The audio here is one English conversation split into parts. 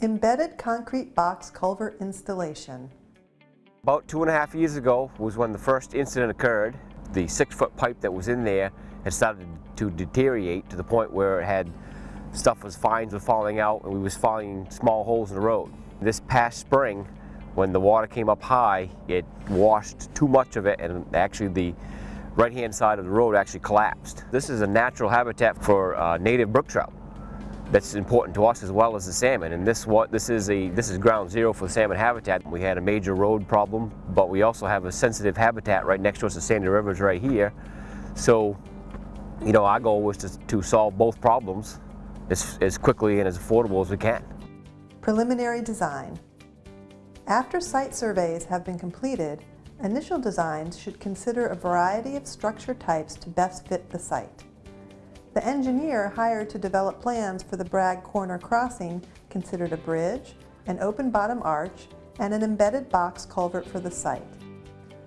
Embedded concrete box culvert installation. About two and a half years ago was when the first incident occurred. The six foot pipe that was in there had started to deteriorate to the point where it had stuff was fines were falling out and we was finding small holes in the road. This past spring when the water came up high it washed too much of it and actually the right hand side of the road actually collapsed. This is a natural habitat for uh, native brook trout that's important to us as well as the salmon. And this what this is a this is ground zero for salmon habitat. We had a major road problem, but we also have a sensitive habitat right next to us. The Sandy River's right here. So, you know, our goal was to, to solve both problems as, as quickly and as affordable as we can. Preliminary design. After site surveys have been completed, initial designs should consider a variety of structure types to best fit the site. The engineer hired to develop plans for the Bragg Corner crossing considered a bridge, an open bottom arch, and an embedded box culvert for the site,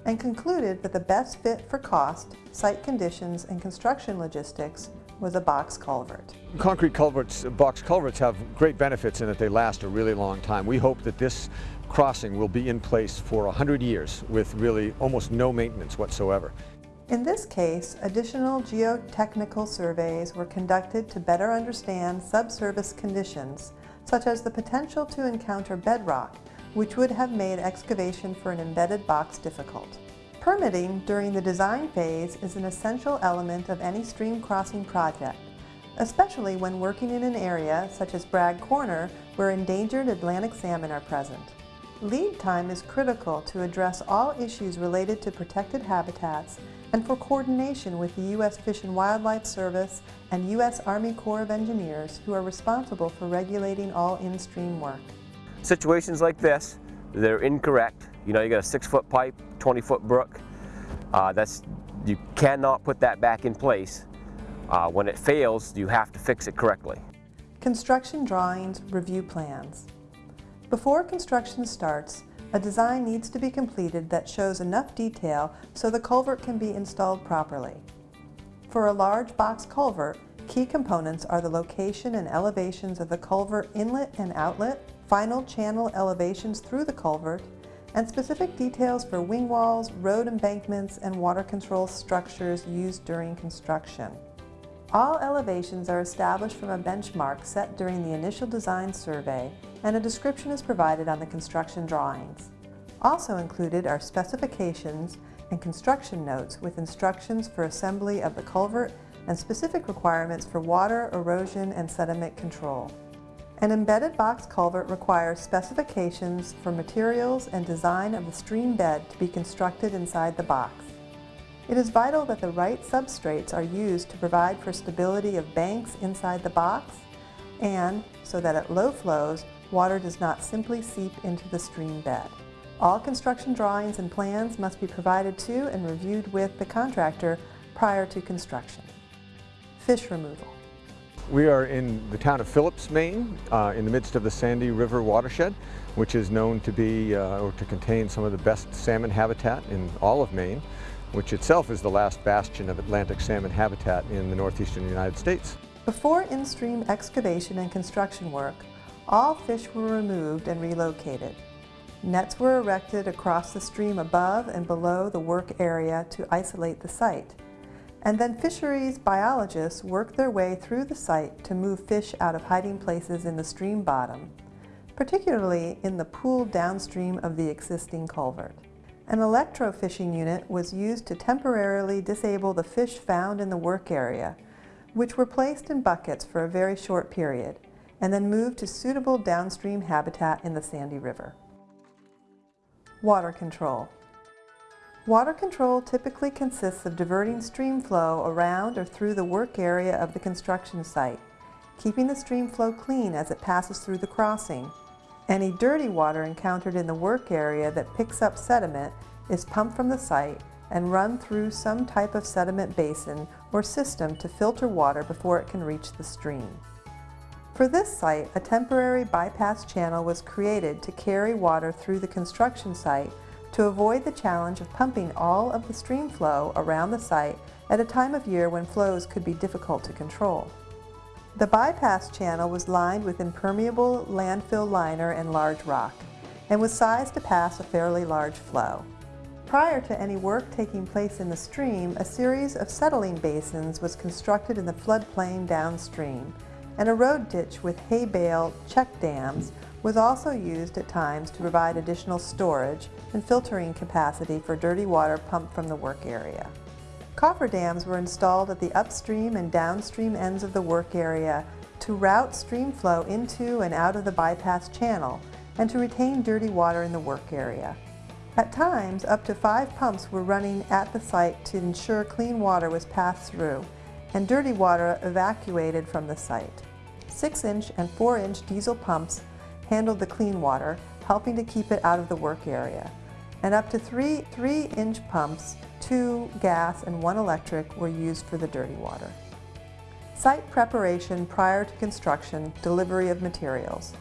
and concluded that the best fit for cost, site conditions, and construction logistics was a box culvert. Concrete culverts, box culverts have great benefits in that they last a really long time. We hope that this crossing will be in place for 100 years with really almost no maintenance whatsoever. In this case, additional geotechnical surveys were conducted to better understand subsurface conditions, such as the potential to encounter bedrock, which would have made excavation for an embedded box difficult. Permitting during the design phase is an essential element of any stream crossing project, especially when working in an area such as Bragg Corner where endangered Atlantic salmon are present. Lead time is critical to address all issues related to protected habitats and for coordination with the U.S. Fish and Wildlife Service and U.S. Army Corps of Engineers who are responsible for regulating all in-stream work. Situations like this, they're incorrect. You know, you got a six foot pipe, 20 foot brook. Uh, that's, you cannot put that back in place. Uh, when it fails, you have to fix it correctly. Construction drawings, review plans. Before construction starts, a design needs to be completed that shows enough detail so the culvert can be installed properly. For a large box culvert, key components are the location and elevations of the culvert inlet and outlet, final channel elevations through the culvert, and specific details for wing walls, road embankments, and water control structures used during construction. All elevations are established from a benchmark set during the initial design survey and a description is provided on the construction drawings. Also included are specifications and construction notes with instructions for assembly of the culvert and specific requirements for water, erosion, and sediment control. An embedded box culvert requires specifications for materials and design of the stream bed to be constructed inside the box. It is vital that the right substrates are used to provide for stability of banks inside the box and so that at low flows, water does not simply seep into the stream bed. All construction drawings and plans must be provided to and reviewed with the contractor prior to construction. Fish removal. We are in the town of Phillips, Maine, uh, in the midst of the Sandy River watershed, which is known to be uh, or to contain some of the best salmon habitat in all of Maine, which itself is the last bastion of Atlantic salmon habitat in the northeastern United States. Before in-stream excavation and construction work, all fish were removed and relocated. Nets were erected across the stream above and below the work area to isolate the site. And then fisheries biologists worked their way through the site to move fish out of hiding places in the stream bottom, particularly in the pool downstream of the existing culvert. An electrofishing unit was used to temporarily disable the fish found in the work area, which were placed in buckets for a very short period and then moved to suitable downstream habitat in the Sandy River. Water control. Water control typically consists of diverting stream flow around or through the work area of the construction site, keeping the stream flow clean as it passes through the crossing. Any dirty water encountered in the work area that picks up sediment is pumped from the site and run through some type of sediment basin or system to filter water before it can reach the stream. For this site, a temporary bypass channel was created to carry water through the construction site to avoid the challenge of pumping all of the stream flow around the site at a time of year when flows could be difficult to control. The bypass channel was lined with impermeable landfill liner and large rock, and was sized to pass a fairly large flow. Prior to any work taking place in the stream, a series of settling basins was constructed in the floodplain downstream, and a road ditch with hay bale check dams was also used at times to provide additional storage and filtering capacity for dirty water pumped from the work area. Cofferdams were installed at the upstream and downstream ends of the work area to route stream flow into and out of the bypass channel and to retain dirty water in the work area. At times, up to five pumps were running at the site to ensure clean water was passed through and dirty water evacuated from the site. 6-inch and 4-inch diesel pumps handled the clean water, helping to keep it out of the work area. And up to three 3-inch pumps, two gas and one electric, were used for the dirty water. Site preparation prior to construction, delivery of materials.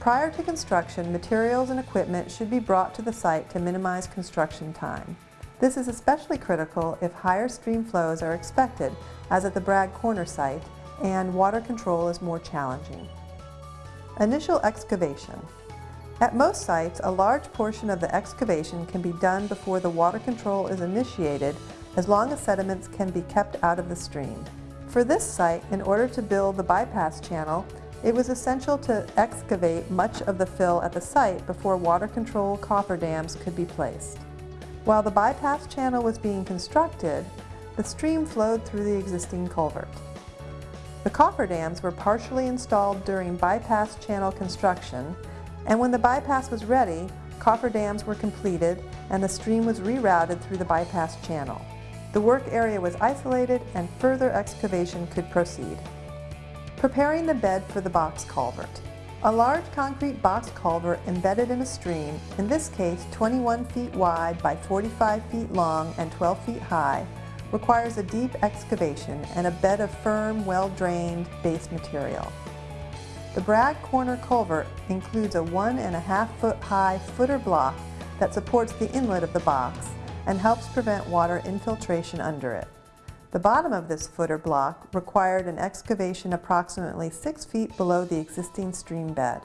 Prior to construction, materials and equipment should be brought to the site to minimize construction time. This is especially critical if higher stream flows are expected, as at the Bragg Corner site, and water control is more challenging. Initial excavation. At most sites, a large portion of the excavation can be done before the water control is initiated as long as sediments can be kept out of the stream. For this site, in order to build the bypass channel, it was essential to excavate much of the fill at the site before water control cofferdams could be placed. While the bypass channel was being constructed, the stream flowed through the existing culvert. The cofferdams were partially installed during bypass channel construction, and when the bypass was ready, cofferdams were completed and the stream was rerouted through the bypass channel. The work area was isolated and further excavation could proceed. Preparing the bed for the box culvert. A large concrete box culvert embedded in a stream, in this case 21 feet wide by 45 feet long and 12 feet high, requires a deep excavation and a bed of firm, well-drained base material. The Bragg Corner Culvert includes a one and a half foot high footer block that supports the inlet of the box and helps prevent water infiltration under it. The bottom of this footer block required an excavation approximately six feet below the existing stream bed.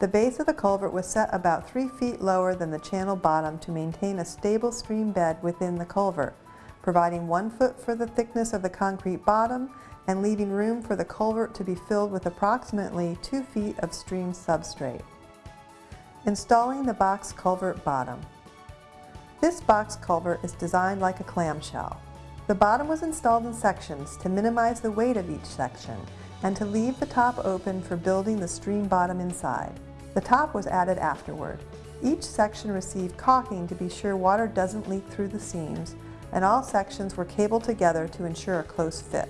The base of the culvert was set about three feet lower than the channel bottom to maintain a stable stream bed within the culvert, providing one foot for the thickness of the concrete bottom and leaving room for the culvert to be filled with approximately two feet of stream substrate. Installing the box culvert bottom. This box culvert is designed like a clamshell. The bottom was installed in sections to minimize the weight of each section and to leave the top open for building the stream bottom inside. The top was added afterward. Each section received caulking to be sure water doesn't leak through the seams, and all sections were cabled together to ensure a close fit.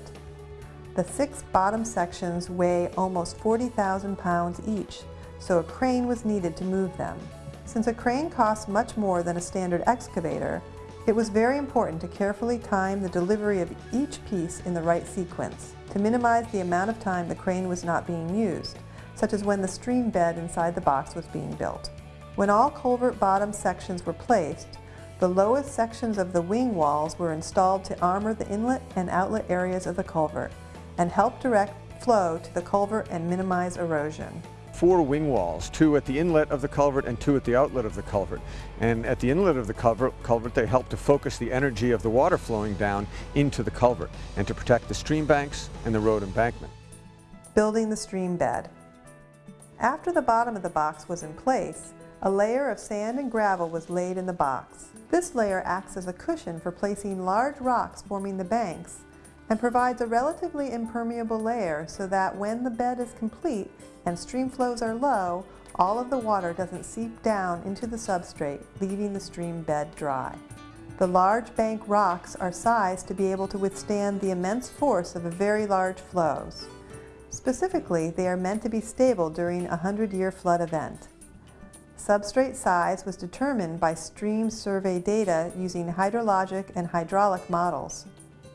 The six bottom sections weigh almost 40,000 pounds each, so a crane was needed to move them. Since a crane costs much more than a standard excavator, it was very important to carefully time the delivery of each piece in the right sequence to minimize the amount of time the crane was not being used, such as when the stream bed inside the box was being built. When all culvert bottom sections were placed, the lowest sections of the wing walls were installed to armor the inlet and outlet areas of the culvert and help direct flow to the culvert and minimize erosion four wing walls, two at the inlet of the culvert and two at the outlet of the culvert. And at the inlet of the culvert, culvert they help to focus the energy of the water flowing down into the culvert and to protect the stream banks and the road embankment. Building the stream bed. After the bottom of the box was in place, a layer of sand and gravel was laid in the box. This layer acts as a cushion for placing large rocks forming the banks and provides a relatively impermeable layer so that when the bed is complete and stream flows are low, all of the water doesn't seep down into the substrate, leaving the stream bed dry. The large bank rocks are sized to be able to withstand the immense force of very large flows. Specifically, they are meant to be stable during a 100-year flood event. Substrate size was determined by stream survey data using hydrologic and hydraulic models.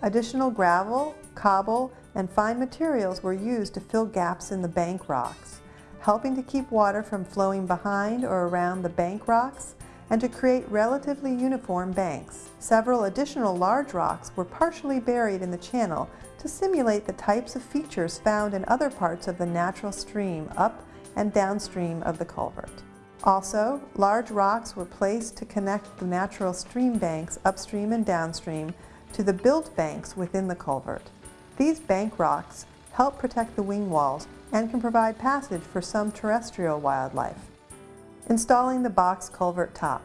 Additional gravel, cobble, and fine materials were used to fill gaps in the bank rocks, helping to keep water from flowing behind or around the bank rocks and to create relatively uniform banks. Several additional large rocks were partially buried in the channel to simulate the types of features found in other parts of the natural stream up and downstream of the culvert. Also, large rocks were placed to connect the natural stream banks upstream and downstream to the built banks within the culvert. These bank rocks help protect the wing walls and can provide passage for some terrestrial wildlife. Installing the box culvert top.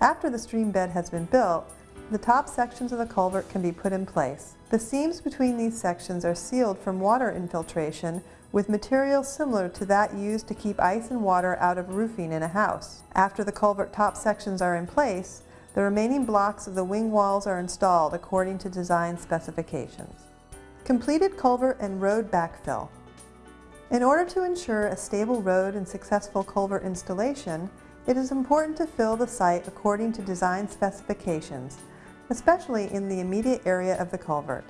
After the stream bed has been built, the top sections of the culvert can be put in place. The seams between these sections are sealed from water infiltration with material similar to that used to keep ice and water out of roofing in a house. After the culvert top sections are in place, the remaining blocks of the wing walls are installed according to design specifications. Completed culvert and road backfill. In order to ensure a stable road and successful culvert installation, it is important to fill the site according to design specifications, especially in the immediate area of the culvert.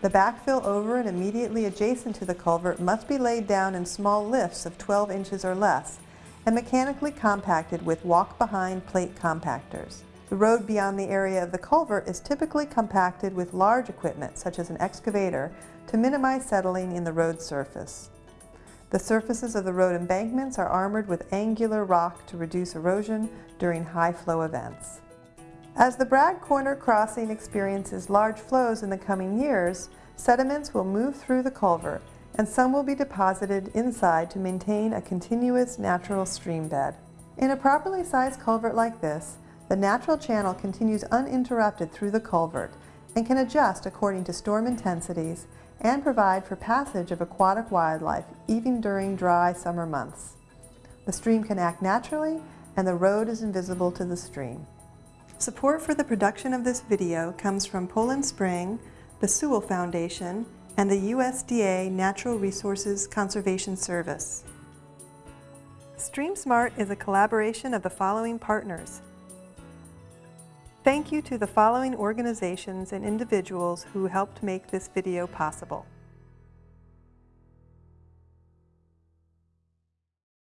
The backfill over and immediately adjacent to the culvert must be laid down in small lifts of 12 inches or less and mechanically compacted with walk-behind plate compactors. The road beyond the area of the culvert is typically compacted with large equipment such as an excavator to minimize settling in the road surface. The surfaces of the road embankments are armored with angular rock to reduce erosion during high flow events. As the Bragg Corner crossing experiences large flows in the coming years, sediments will move through the culvert and some will be deposited inside to maintain a continuous natural stream bed. In a properly sized culvert like this, the natural channel continues uninterrupted through the culvert and can adjust according to storm intensities and provide for passage of aquatic wildlife even during dry summer months. The stream can act naturally and the road is invisible to the stream. Support for the production of this video comes from Poland Spring, the Sewall Foundation, and the USDA Natural Resources Conservation Service. StreamSmart is a collaboration of the following partners. Thank you to the following organizations and individuals who helped make this video possible.